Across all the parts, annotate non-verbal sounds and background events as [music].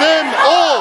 them all.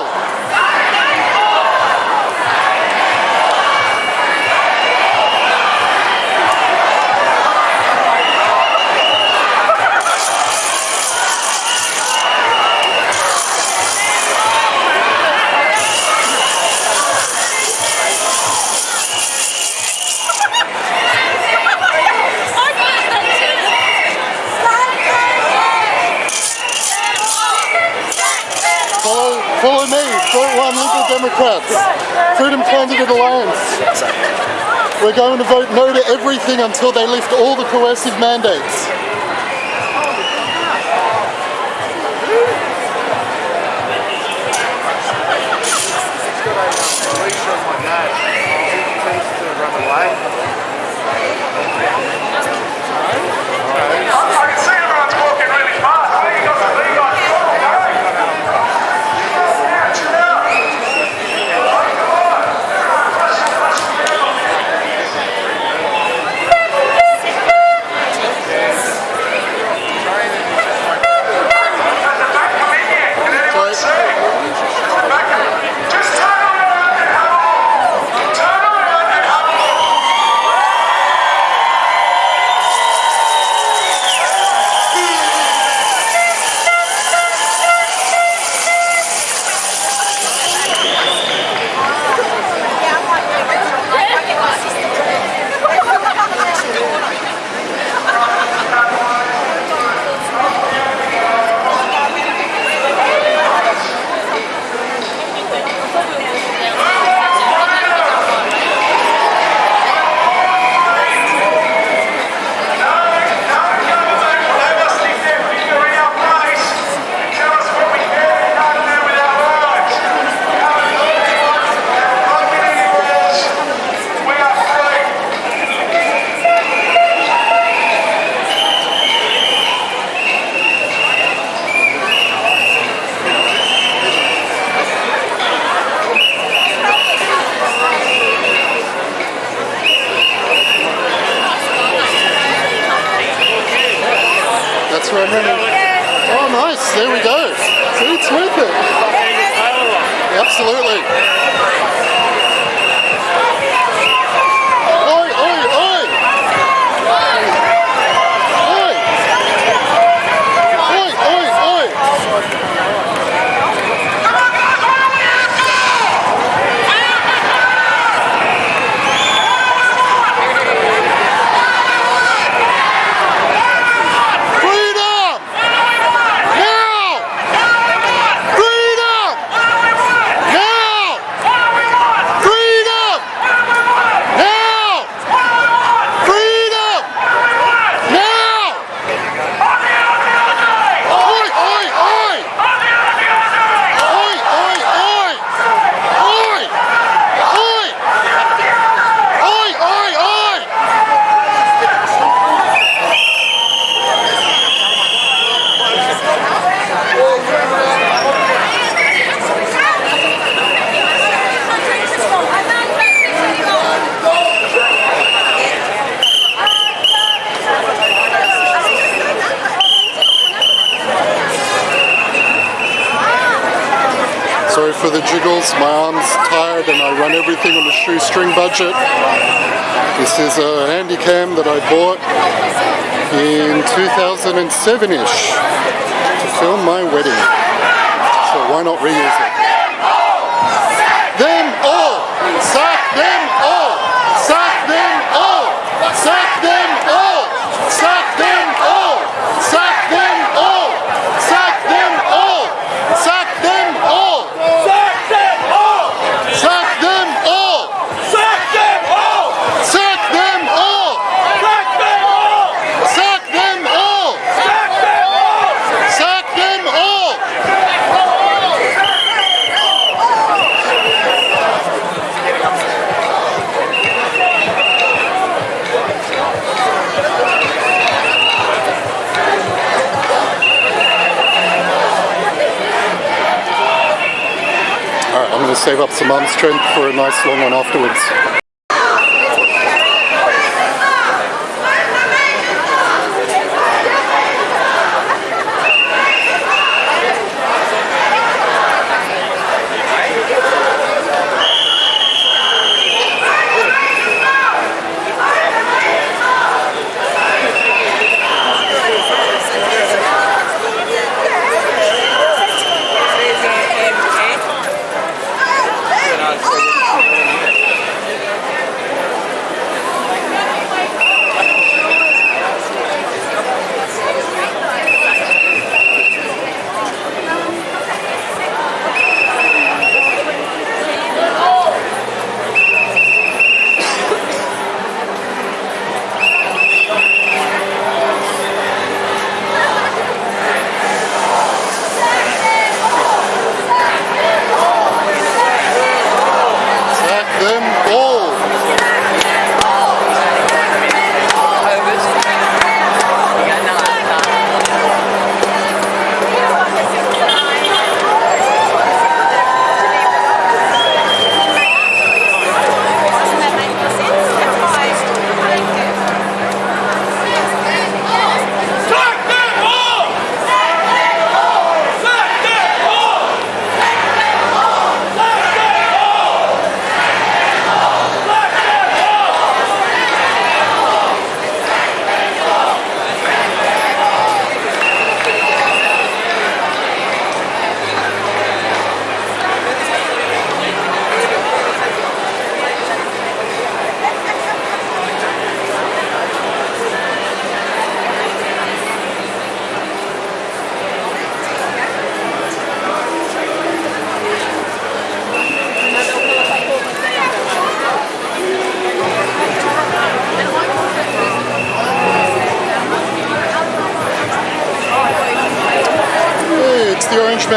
We're going to vote no to everything until they lift all the coercive mandates. Oh, for the jiggles, my arm's tired and I run everything on a shoestring budget. This is a handy cam that I bought in 2007-ish to film my wedding. So why not reuse it? Save up some arm strength for a nice long one afterwards.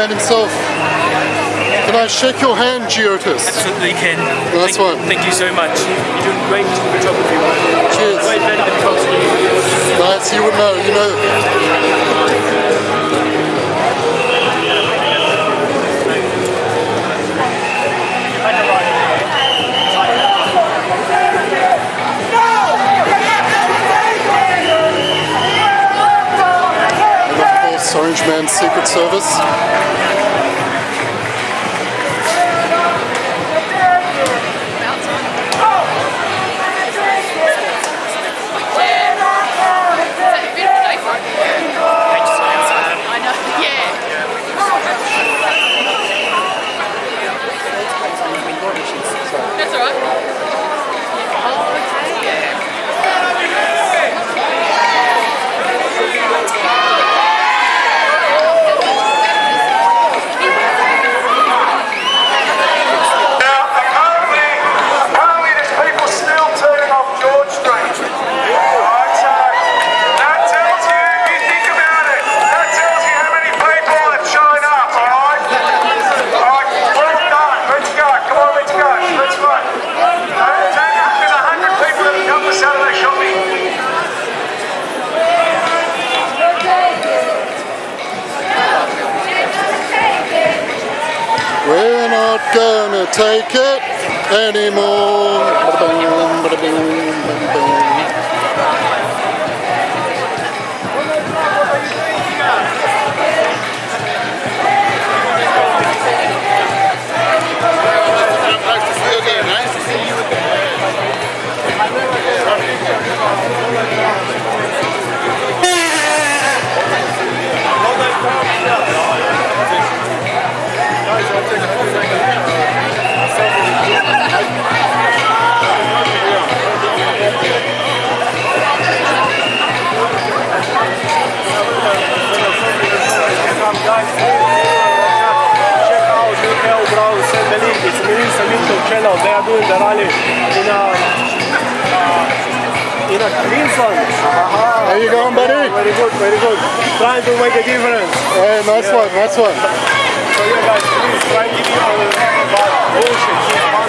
Man himself. Can I shake your hand, Giotis? Absolutely, Ken. Nice thank, one. Thank you so much. You're doing great photography. Cheers. Way better than Cox. Nice, you would know, you know. Man's Secret Service. Take it anymore. Samito channel. They are doing the rally in a uh, in a Queensland. How you going, buddy? Very good, very good. Trying to make a difference. Hey, nice one, nice one. So you guys please try to give you about bullshit.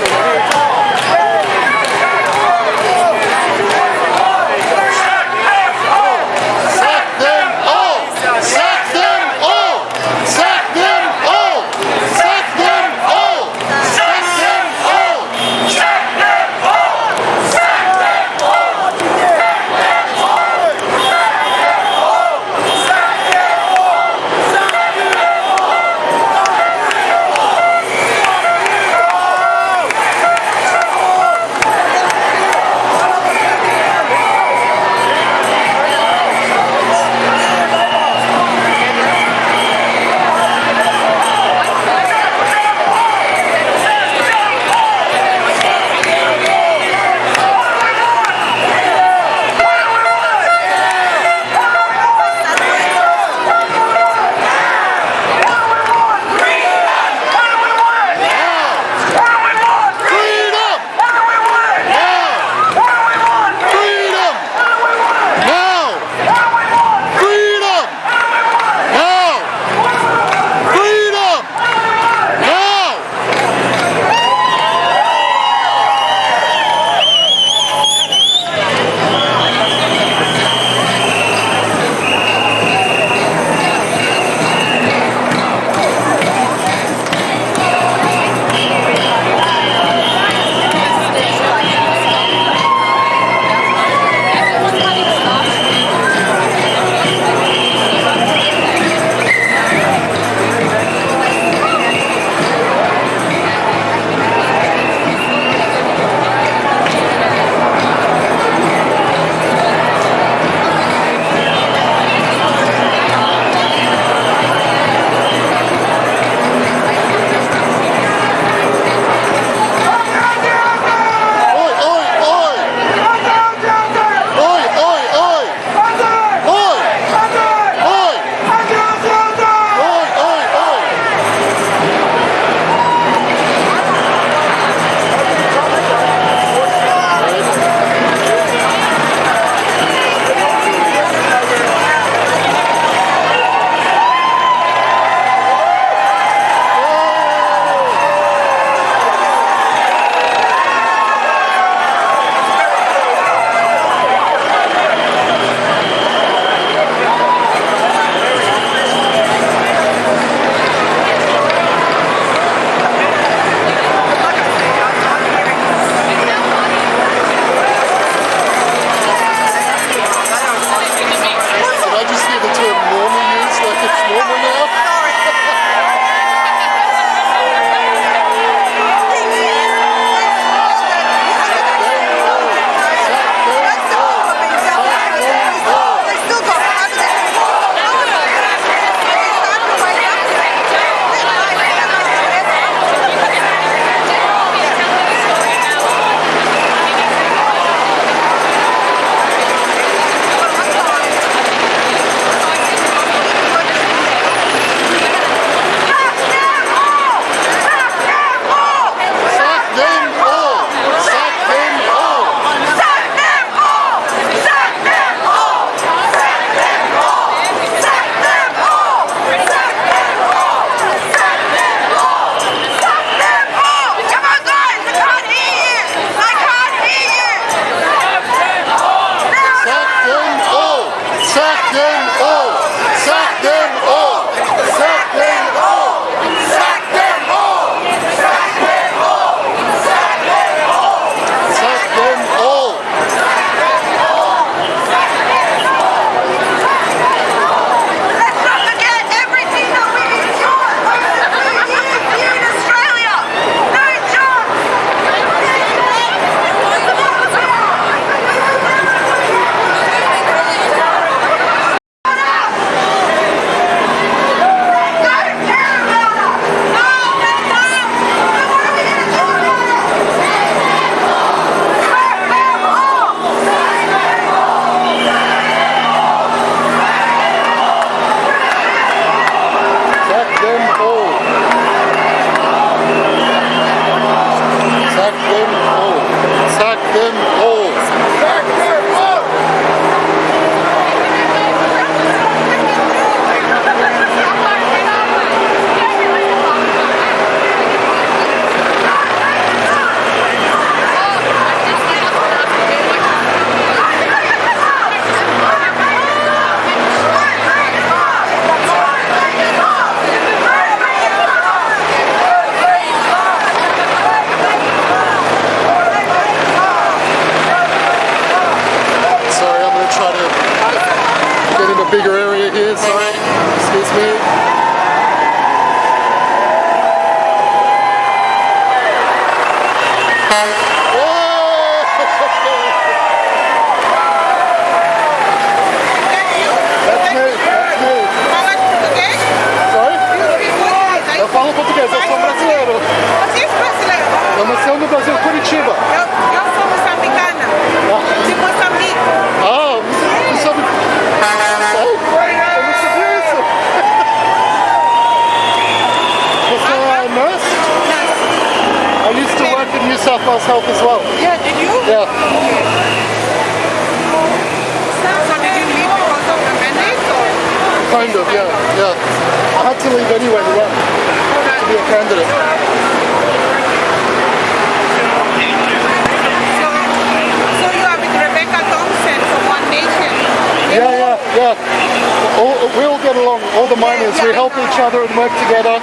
Help each other and work together.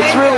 It's really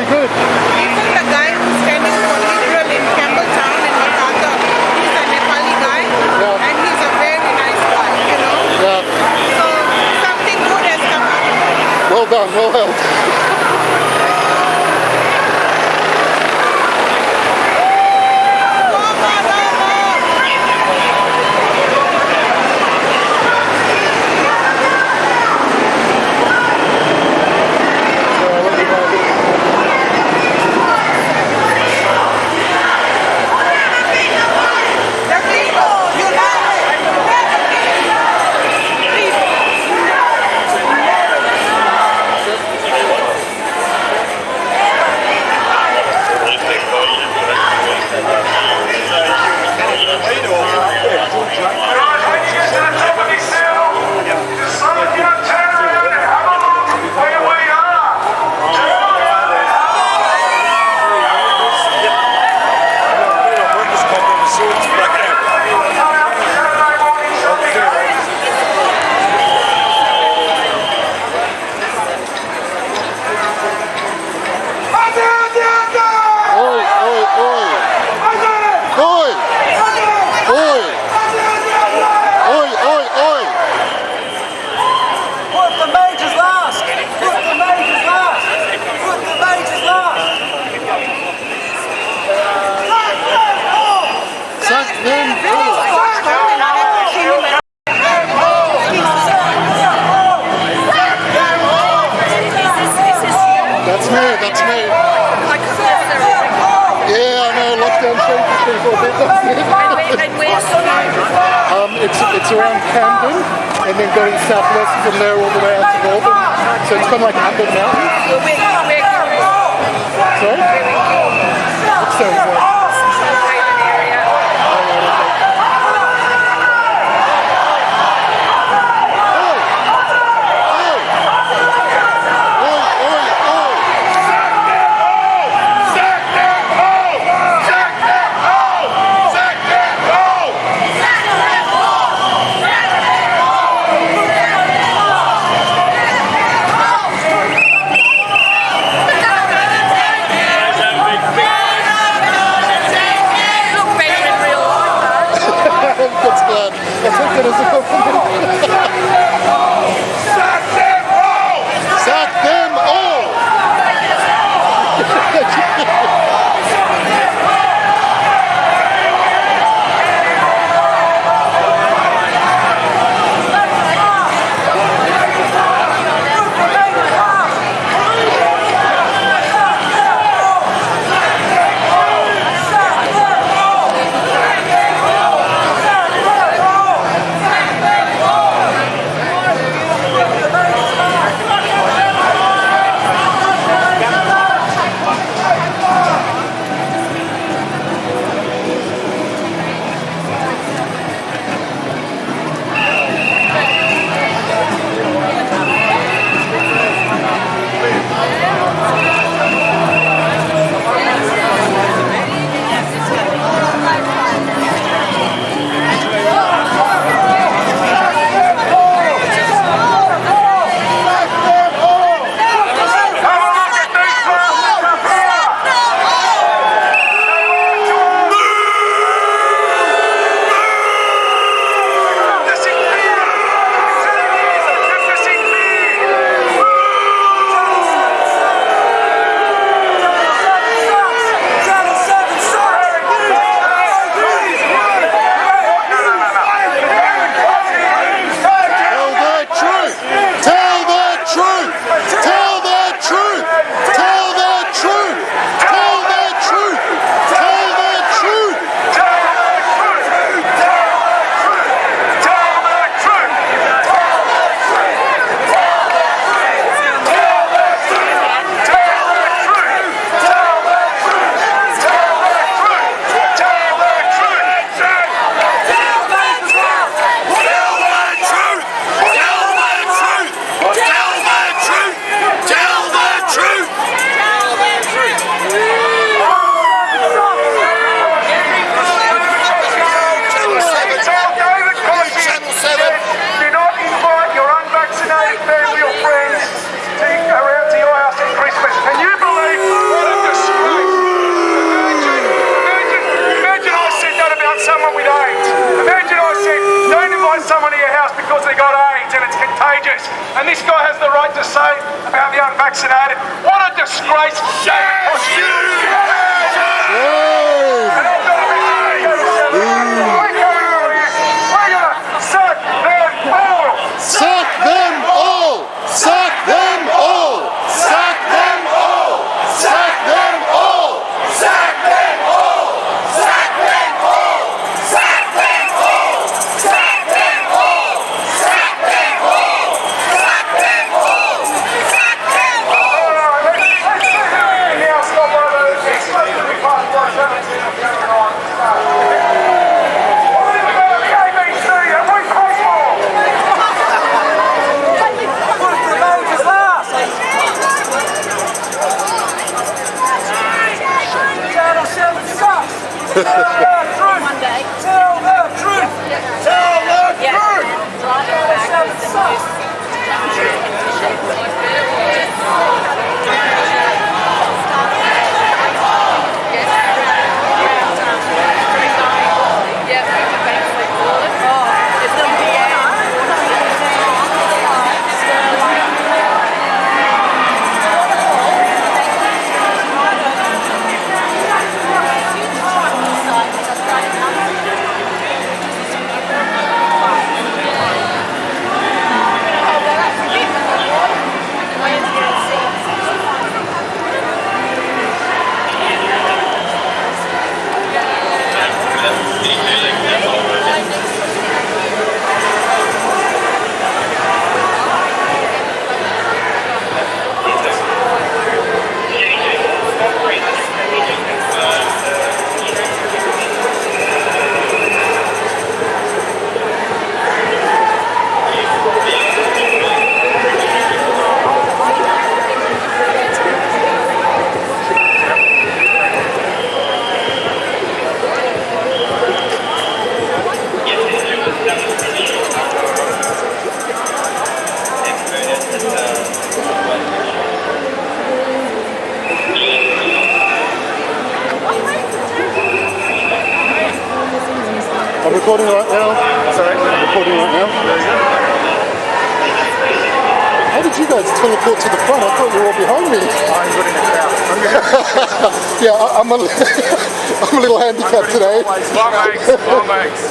[laughs] I'm, a little handicapped today. Bomb eggs, bomb eggs.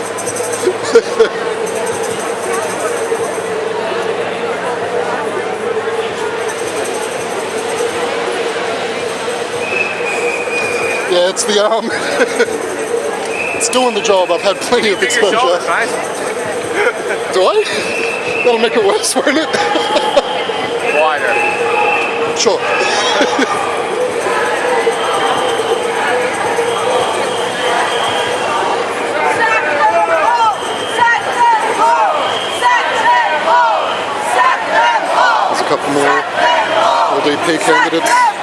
Yeah, it's the arm. Um, [laughs] it's doing the job. I've had plenty of exposure. Do I? That'll make it worse, won't it? Wider. Sure. [laughs] SDP candidates?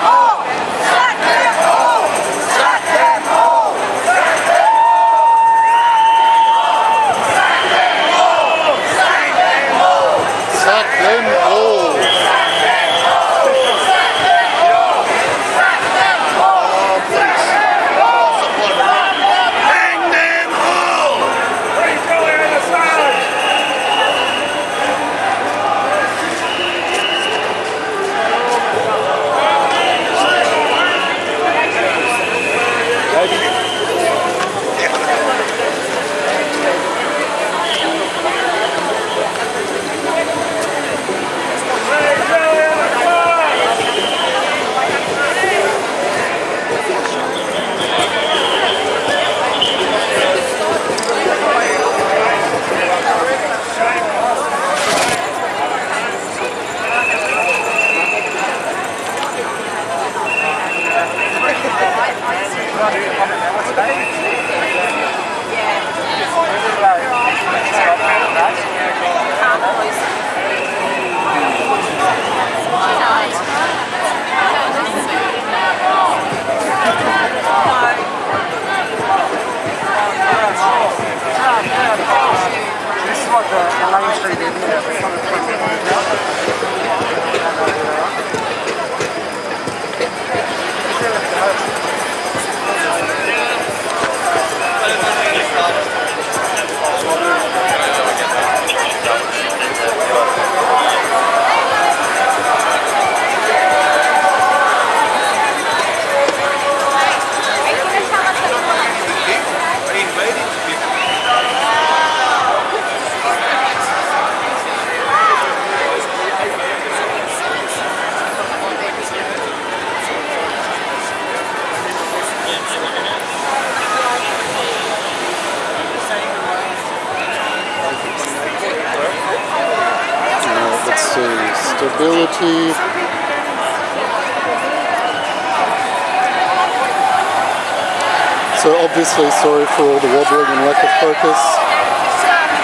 Obviously sorry for all the wobbling and lack of focus,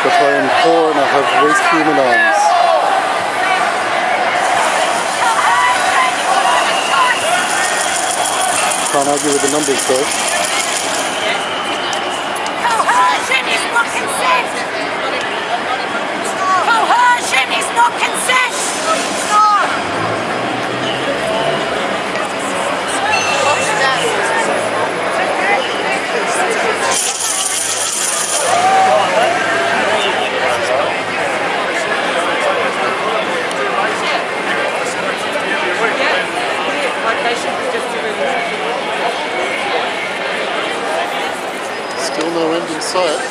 but I am poor and I have weak human arms. Can't argue with the numbers though. Coercion is not consent. Coercion is not consent. Stop. Still end in.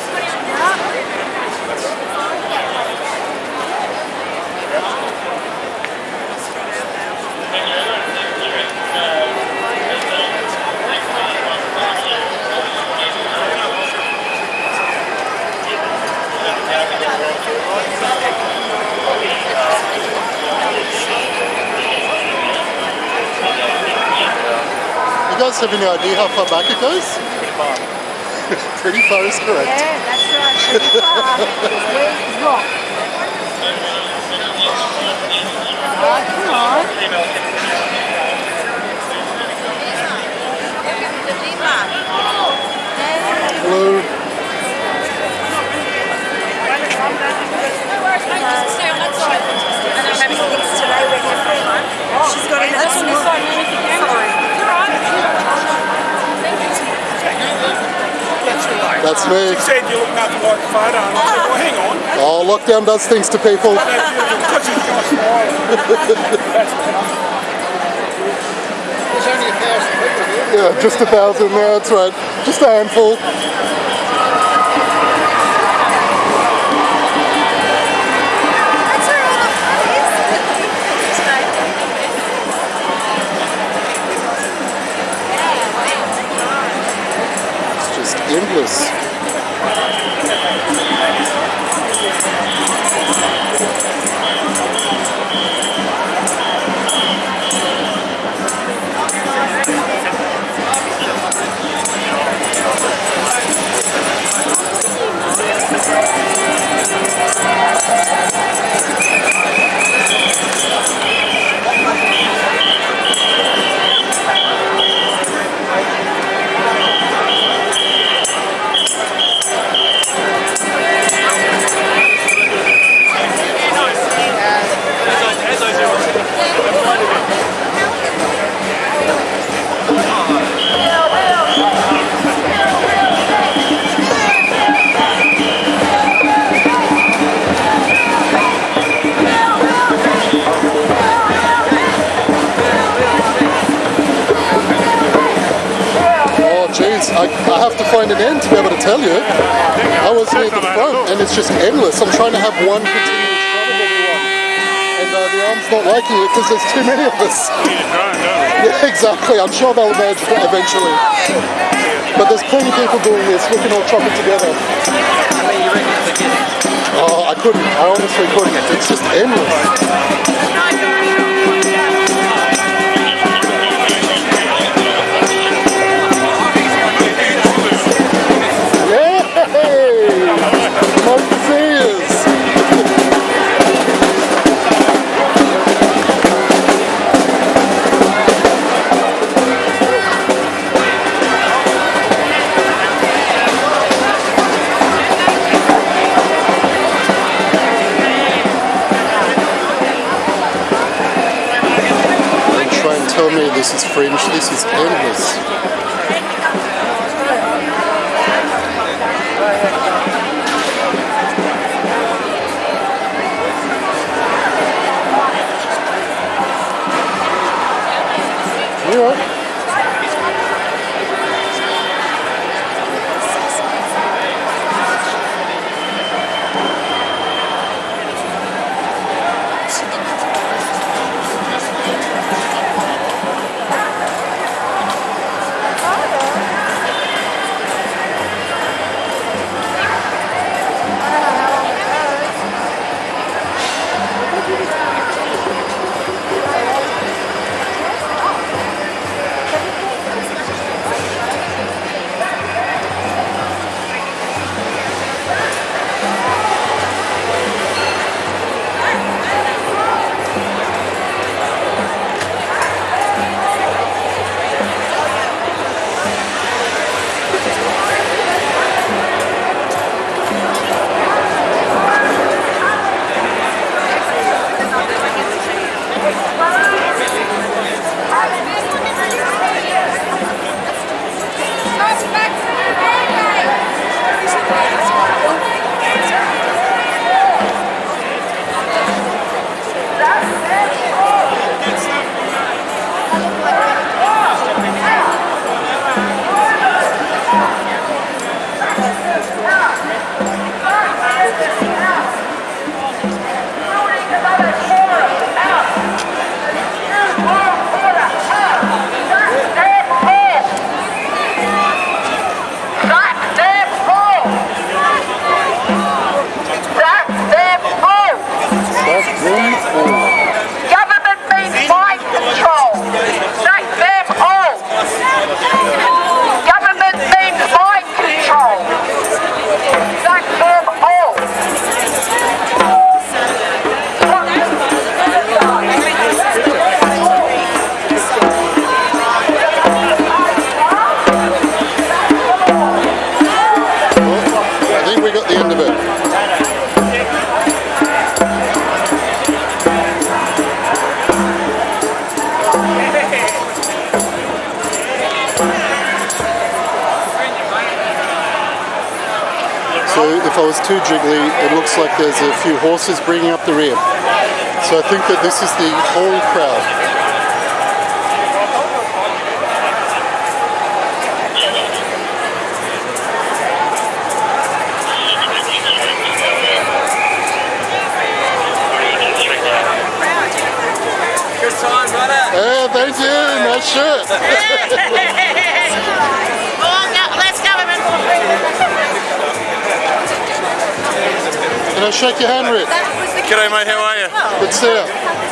You guys have any idea how far back it goes? [laughs] Pretty far is correct. Yeah, that's right. Pretty far. Where's rock? Oh, come on. Blue. She's got an That's me. said you look nothing like the photo, and I said, well, hang on. Oh, lockdown does things to people. Because he's got a smile. Yeah, just a thousand. Yeah, that's right. Just a handful. That's an end to be able to tell you. I was near the front, and it's just endless. I'm trying to have one continuous shot of everyone. And uh, the arm's not liking it because there's too many of us. Yeah, exactly. I'm sure they'll merge eventually. But there's plenty of people doing this. We can all chop it together. Oh, I couldn't. I honestly couldn't. It's just endless. This is fringe. This is endless. Horses bringing up the rear. So I think that this is the whole crowd. Shake your hand, Rick? G'day, mate. How are you? Good to see you.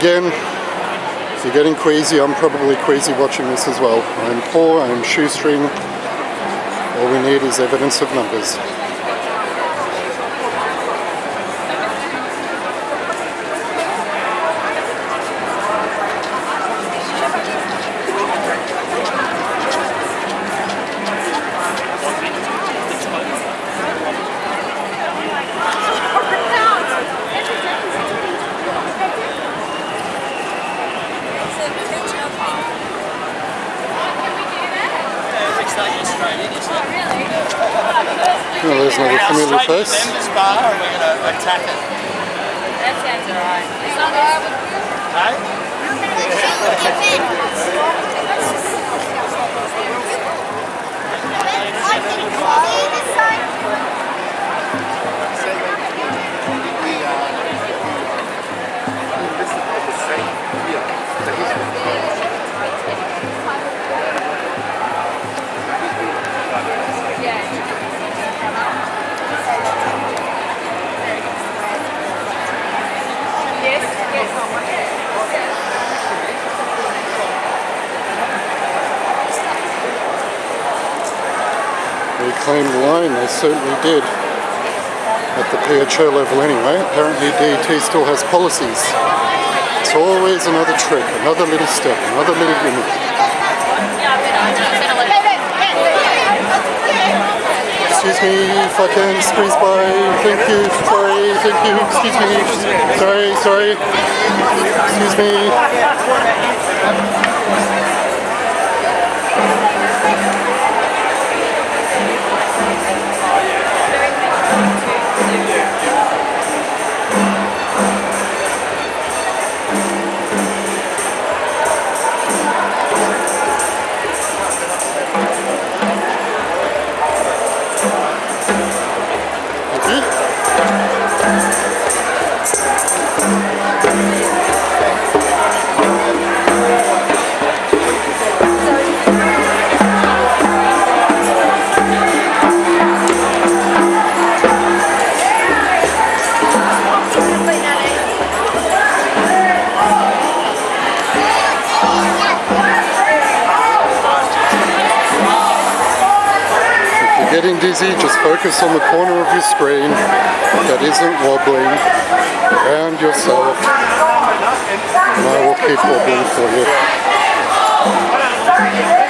Again, if you're getting queasy, I'm probably queasy watching this as well. I'm poor, I'm shoestring. All we need is evidence of numbers. PHO level anyway. Apparently DET still has policies. It's always another trick, another little step, another little gimmick. Excuse me if I can squeeze by. Thank you, sorry, thank you, excuse me. Sorry, sorry. Excuse me. Dizzy, just focus on the corner of your screen that isn't wobbling around yourself. And I will keep wobbling for you.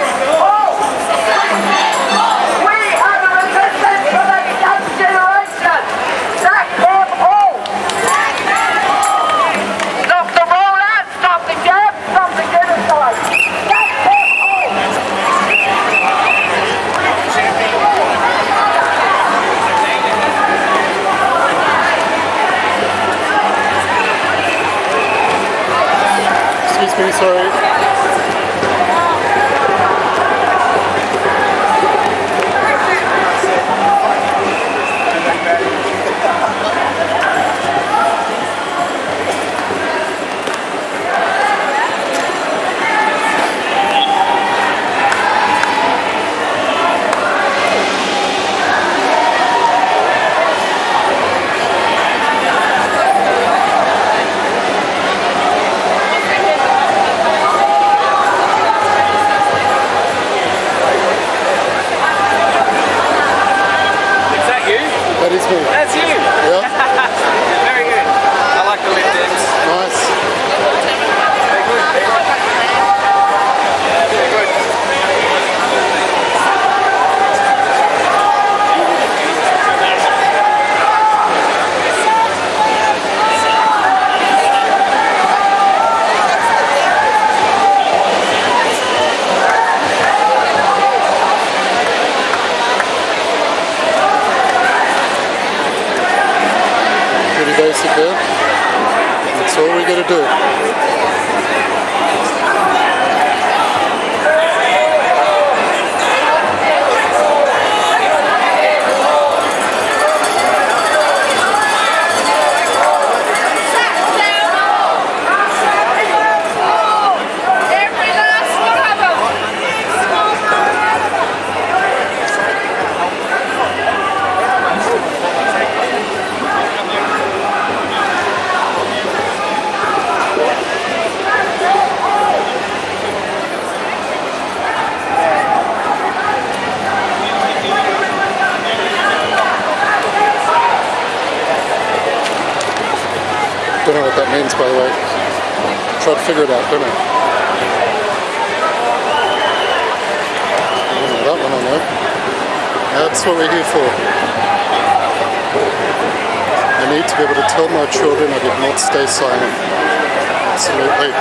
Sorry. Is that you? That is me. That's you. Yeah, Very good. I like the lift ends. nice. Very good. Yeah, very good. Pretty basic there. That's all we gotta do. Every last one of them. Don't know what that means, by the way. Try to figure it out, don't I? Oh, that one I know. That's what we're here for. I need to be able to tell my children I did not stay silent. Absolutely.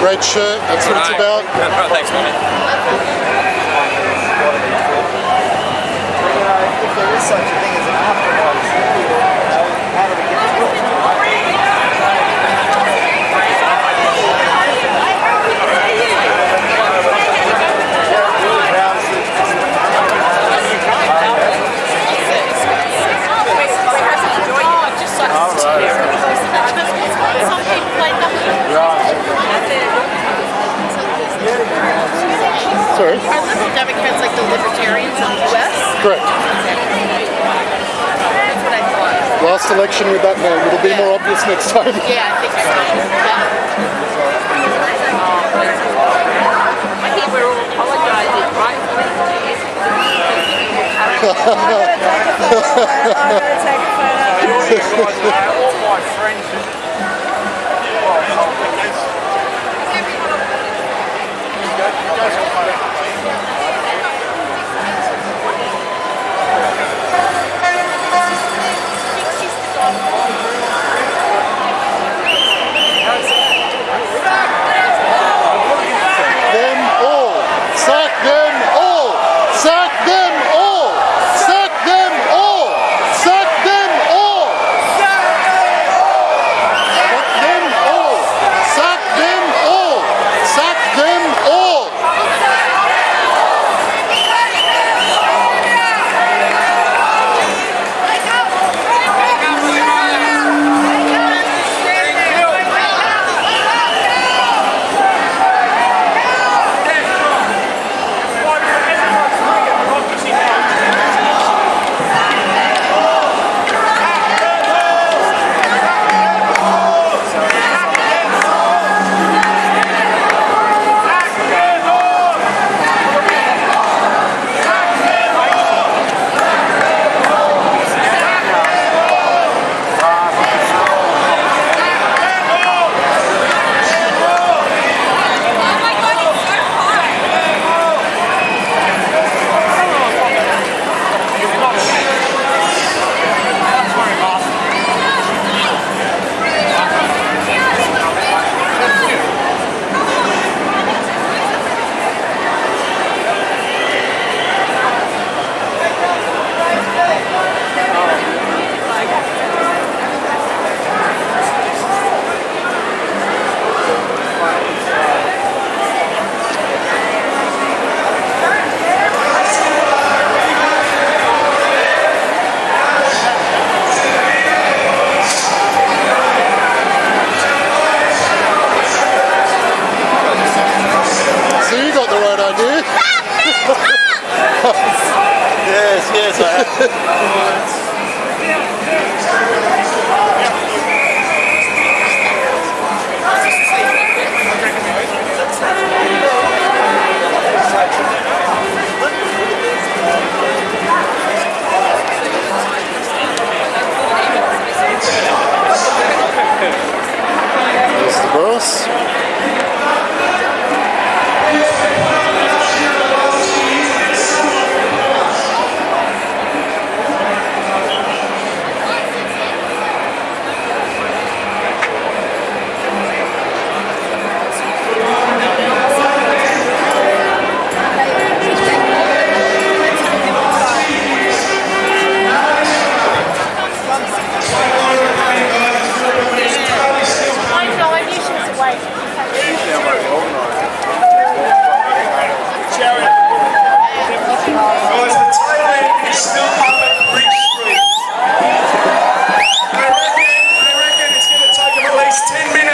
Great shirt, that's what it's about. [laughs] Thanks, man. if there is such a thing as an afterlife, how do we get to it? Oh, just like Some people play Sorry, Are liberal Democrats like the libertarians in the US? Correct. That's what I thought. Last election with that name, it'll be more obvious next time. Yeah, I think so. Yeah. I think we're all apologizing, right? I'm gonna take a photo. All you guys are all my friends.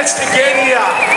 Let's get together.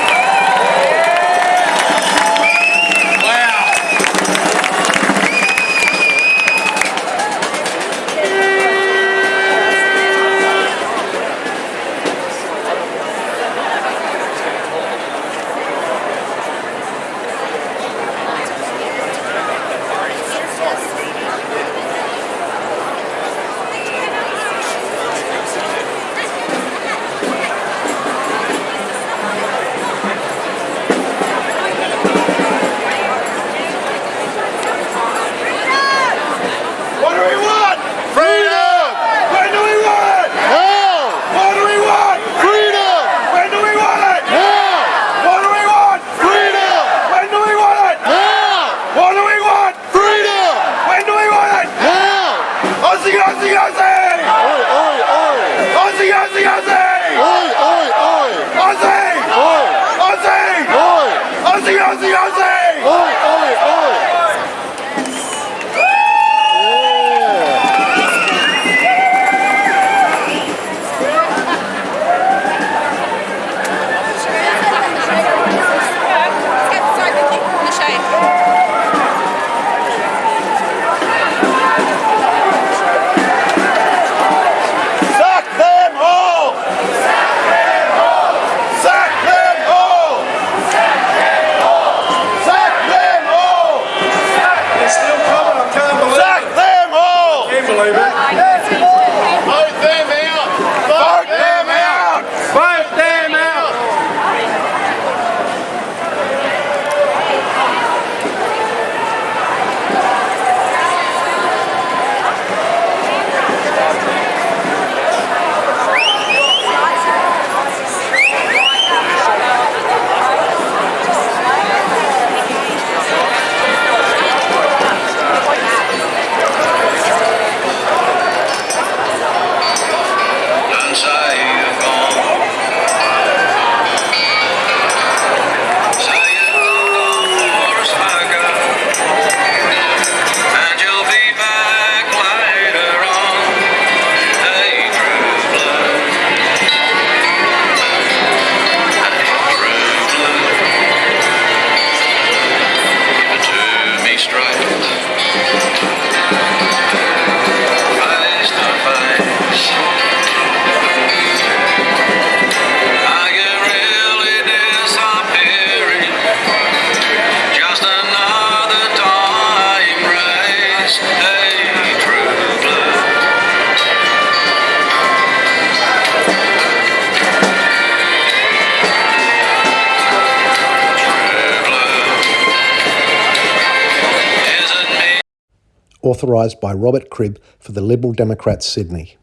authorised by Robert Cribb for the Liberal Democrats Sydney.